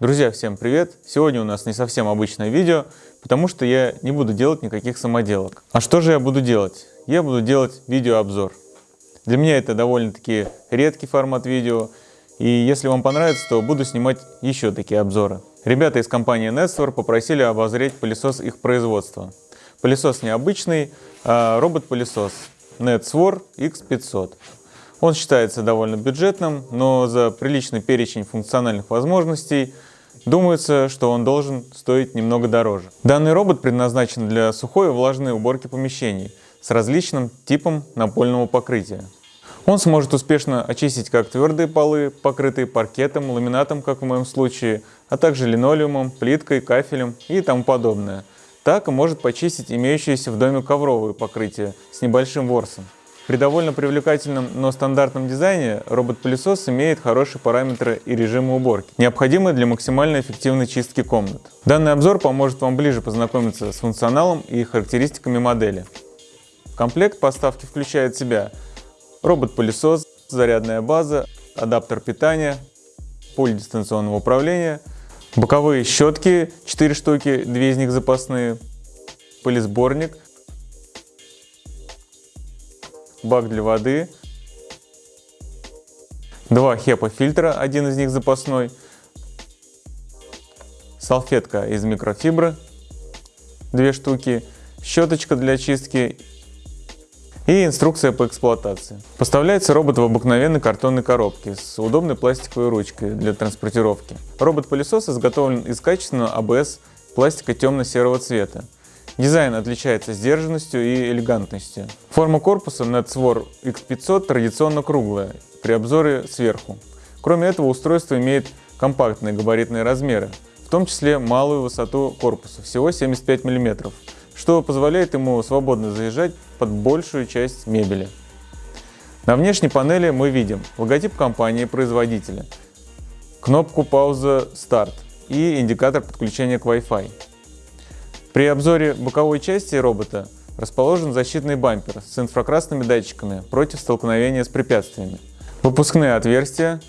Друзья, всем привет! Сегодня у нас не совсем обычное видео, потому что я не буду делать никаких самоделок. А что же я буду делать? Я буду делать видеообзор. Для меня это довольно-таки редкий формат видео, и если вам понравится, то буду снимать еще такие обзоры. Ребята из компании Netstor попросили обозреть пылесос их производства. Пылесос необычный, а робот-пылесос Netswar X500. Он считается довольно бюджетным, но за приличный перечень функциональных возможностей думается, что он должен стоить немного дороже. Данный робот предназначен для сухой и влажной уборки помещений с различным типом напольного покрытия. Он сможет успешно очистить как твердые полы, покрытые паркетом, ламинатом, как в моем случае, а также линолеумом, плиткой, кафелем и тому подобное. Так и может почистить имеющиеся в доме ковровые покрытия с небольшим ворсом. При довольно привлекательном, но стандартном дизайне робот-пылесос имеет хорошие параметры и режимы уборки, необходимые для максимально эффективной чистки комнат. Данный обзор поможет вам ближе познакомиться с функционалом и характеристиками модели. Комплект поставки включает в себя робот-пылесос, зарядная база, адаптер питания, пульт дистанционного управления, боковые щетки 4 штуки, 2 из них запасные, пылесборник, бак для воды, два HEPA-фильтра, один из них запасной, салфетка из микрофибры, две штуки, щеточка для чистки и инструкция по эксплуатации. Поставляется робот в обыкновенной картонной коробке с удобной пластиковой ручкой для транспортировки. Робот-пылесос изготовлен из качественного АБС пластика темно-серого цвета. Дизайн отличается сдержанностью и элегантностью. Форма корпуса NetSwar X500 традиционно круглая, при обзоре сверху. Кроме этого, устройство имеет компактные габаритные размеры, в том числе малую высоту корпуса, всего 75 мм, что позволяет ему свободно заезжать под большую часть мебели. На внешней панели мы видим логотип компании-производителя, кнопку пауза «Старт» и индикатор подключения к Wi-Fi. При обзоре боковой части робота расположен защитный бампер с инфракрасными датчиками против столкновения с препятствиями, выпускные отверстия,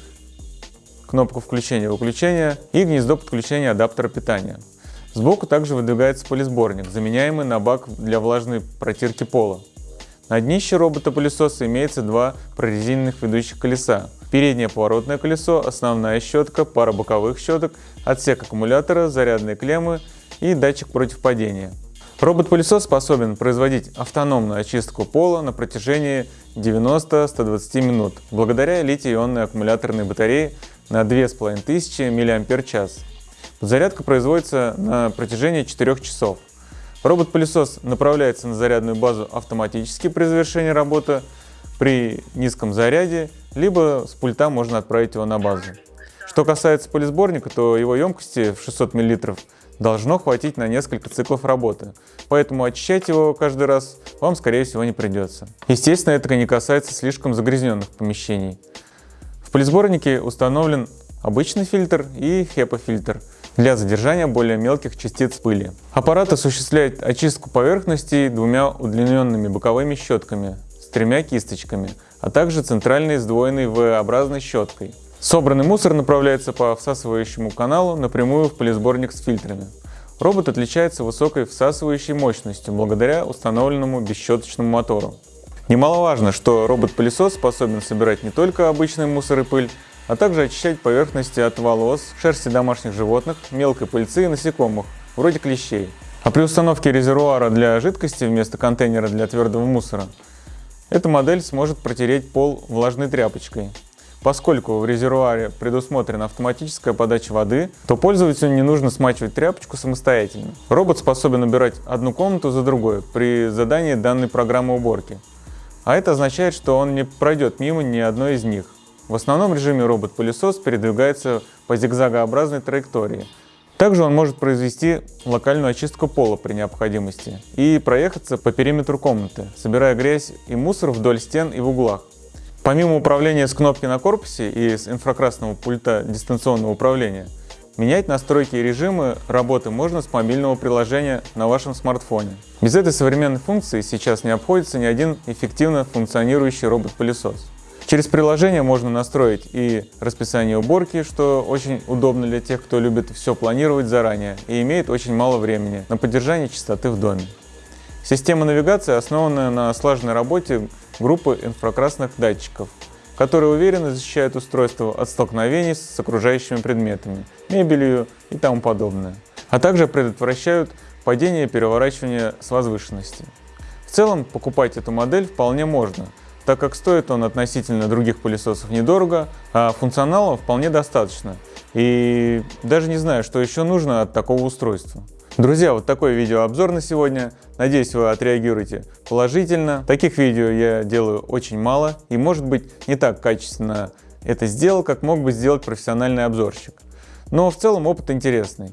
кнопку включения-выключения и гнездо подключения адаптера питания. Сбоку также выдвигается полисборник, заменяемый на бак для влажной протирки пола. На днище робота-пылесоса имеется два прорезиненных ведущих колеса. Переднее поворотное колесо, основная щетка, пара боковых щеток, отсек аккумулятора, зарядные клеммы и датчик против падения. Робот-пылесос способен производить автономную очистку пола на протяжении 90-120 минут благодаря литий-ионной аккумуляторной батарее на 2500 мАч. Зарядка производится на протяжении 4 часов. Робот-пылесос направляется на зарядную базу автоматически при завершении работы при низком заряде, либо с пульта можно отправить его на базу. Что касается полисборника, то его емкости в 600 мл должно хватить на несколько циклов работы, поэтому очищать его каждый раз вам, скорее всего, не придется. Естественно, это не касается слишком загрязненных помещений. В полисборнике установлен обычный фильтр и HEPA-фильтр для задержания более мелких частиц пыли. Аппарат осуществляет очистку поверхностей двумя удлиненными боковыми щетками с тремя кисточками, а также центральной сдвоенной V-образной щеткой. Собранный мусор направляется по всасывающему каналу напрямую в полисборник с фильтрами. Робот отличается высокой всасывающей мощностью благодаря установленному бесщеточному мотору. Немаловажно, что робот-пылесос способен собирать не только обычный мусор и пыль, а также очищать поверхности от волос, шерсти домашних животных, мелкой пыльцы и насекомых, вроде клещей. А при установке резервуара для жидкости вместо контейнера для твердого мусора, эта модель сможет протереть пол влажной тряпочкой, Поскольку в резервуаре предусмотрена автоматическая подача воды, то пользователю не нужно смачивать тряпочку самостоятельно. Робот способен убирать одну комнату за другой при задании данной программы уборки. А это означает, что он не пройдет мимо ни одной из них. В основном режиме робот-пылесос передвигается по зигзагообразной траектории. Также он может произвести локальную очистку пола при необходимости и проехаться по периметру комнаты, собирая грязь и мусор вдоль стен и в углах. Помимо управления с кнопки на корпусе и с инфракрасного пульта дистанционного управления, менять настройки и режимы работы можно с мобильного приложения на вашем смартфоне. Без этой современной функции сейчас не обходится ни один эффективно функционирующий робот-пылесос. Через приложение можно настроить и расписание уборки, что очень удобно для тех, кто любит все планировать заранее и имеет очень мало времени на поддержание чистоты в доме. Система навигации основана на слаженной работе группы инфракрасных датчиков, которые уверенно защищают устройство от столкновений с окружающими предметами, мебелью и тому подобное, а также предотвращают падение и переворачивание с возвышенности. В целом покупать эту модель вполне можно, так как стоит он относительно других пылесосов недорого, а функционала вполне достаточно. И даже не знаю, что еще нужно от такого устройства. Друзья, вот такой видеообзор на сегодня. Надеюсь, вы отреагируете положительно. Таких видео я делаю очень мало и, может быть, не так качественно это сделал, как мог бы сделать профессиональный обзорщик. Но в целом опыт интересный.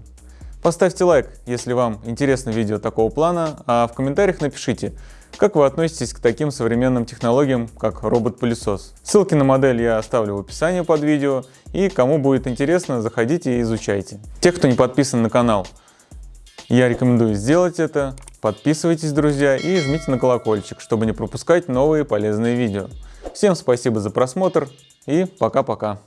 Поставьте лайк, если вам интересно видео такого плана, а в комментариях напишите, как вы относитесь к таким современным технологиям, как робот-пылесос. Ссылки на модель я оставлю в описании под видео, и кому будет интересно, заходите и изучайте. Те, кто не подписан на канал, я рекомендую сделать это. Подписывайтесь, друзья, и жмите на колокольчик, чтобы не пропускать новые полезные видео. Всем спасибо за просмотр и пока-пока.